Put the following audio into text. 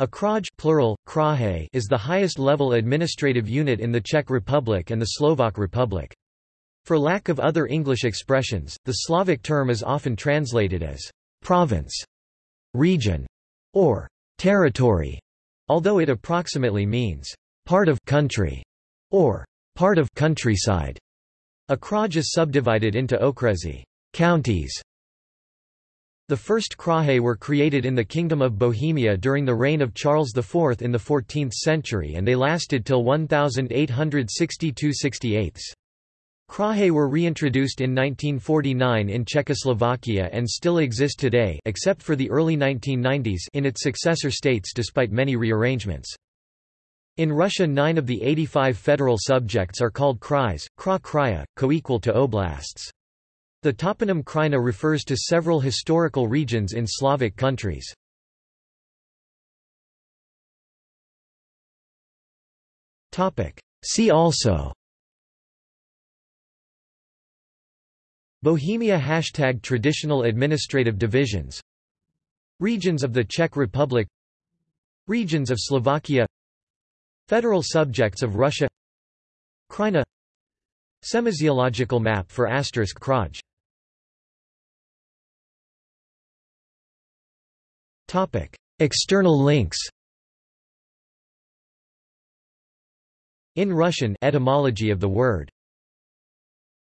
A kraj plural, kraje is the highest-level administrative unit in the Czech Republic and the Slovak Republic. For lack of other English expressions, the Slavic term is often translated as province, region, or territory, although it approximately means part of country or part of countryside. A kraj is subdivided into okresy counties, the first kraje were created in the Kingdom of Bohemia during the reign of Charles IV in the 14th century and they lasted till 1862–68. Kraje were reintroduced in 1949 in Czechoslovakia and still exist today except for the early 1990s in its successor states despite many rearrangements. In Russia nine of the 85 federal subjects are called krais, kra kraya, co-equal to oblasts. The toponym Krajina refers to several historical regions in Slavic countries. See also Bohemia Hashtag Traditional administrative divisions. Regions of the Czech Republic. Regions of Slovakia. Federal subjects of Russia. Krajina Semasiological map for asterisk Kraj External links In Russian etymology of the word